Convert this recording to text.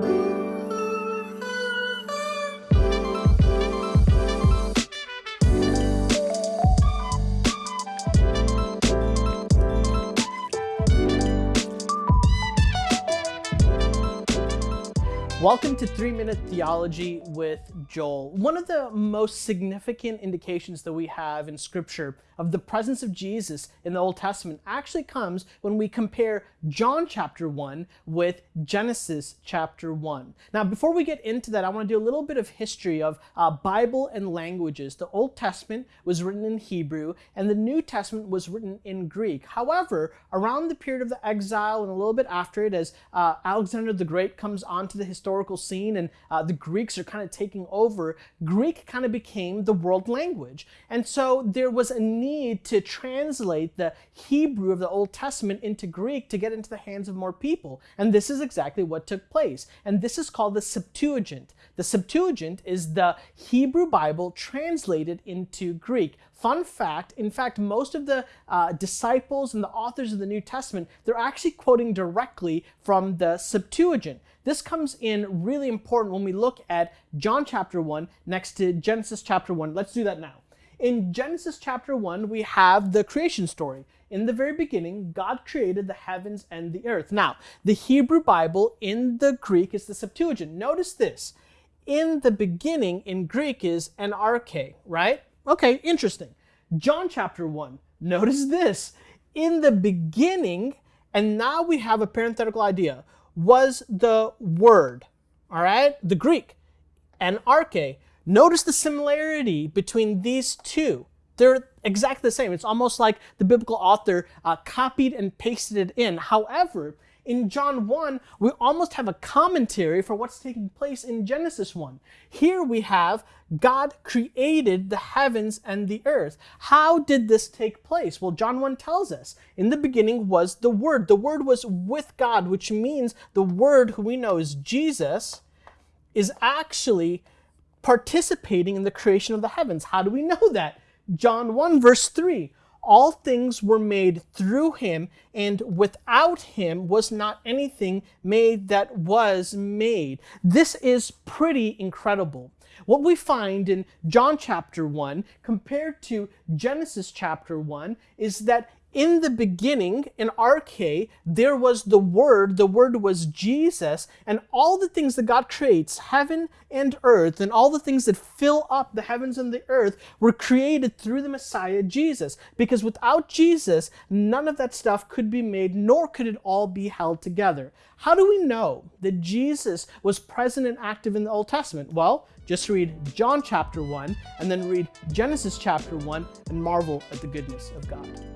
thank you Welcome to 3 Minute Theology with Joel. One of the most significant indications that we have in Scripture of the presence of Jesus in the Old Testament actually comes when we compare John chapter 1 with Genesis chapter 1. Now, before we get into that, I want to do a little bit of history of uh, Bible and languages. The Old Testament was written in Hebrew, and the New Testament was written in Greek. However, around the period of the exile and a little bit after it, as uh, Alexander the Great comes onto the historical scene and uh, the Greeks are kind of taking over, Greek kind of became the world language. And so there was a need to translate the Hebrew of the Old Testament into Greek to get into the hands of more people. And this is exactly what took place. And this is called the Septuagint. The Septuagint is the Hebrew Bible translated into Greek. Fun fact, in fact, most of the uh, disciples and the authors of the New Testament, they're actually quoting directly from the Septuagint. This comes in really important when we look at John chapter 1 next to Genesis chapter 1. Let's do that now. In Genesis chapter 1, we have the creation story. In the very beginning, God created the heavens and the earth. Now, the Hebrew Bible in the Greek is the Septuagint. Notice this. In the beginning in Greek is an arche, right? Okay, interesting. John chapter 1. Notice this. In the beginning, and now we have a parenthetical idea, was the word, all right? The Greek, an arche Notice the similarity between these two. They're exactly the same. It's almost like the biblical author uh, copied and pasted it in. However, in John 1, we almost have a commentary for what's taking place in Genesis 1. Here we have God created the heavens and the earth. How did this take place? Well, John 1 tells us, in the beginning was the Word. The Word was with God, which means the Word, who we know is Jesus, is actually participating in the creation of the heavens. How do we know that? John 1 verse 3. All things were made through him, and without him was not anything made that was made. This is pretty incredible. What we find in John chapter 1 compared to Genesis chapter 1 is that in the beginning, in arche, there was the Word, the Word was Jesus, and all the things that God creates, heaven and earth, and all the things that fill up the heavens and the earth were created through the Messiah, Jesus. Because without Jesus, none of that stuff could be made, nor could it all be held together. How do we know that Jesus was present and active in the Old Testament? Well, just read John chapter 1, and then read Genesis chapter 1, and marvel at the goodness of God.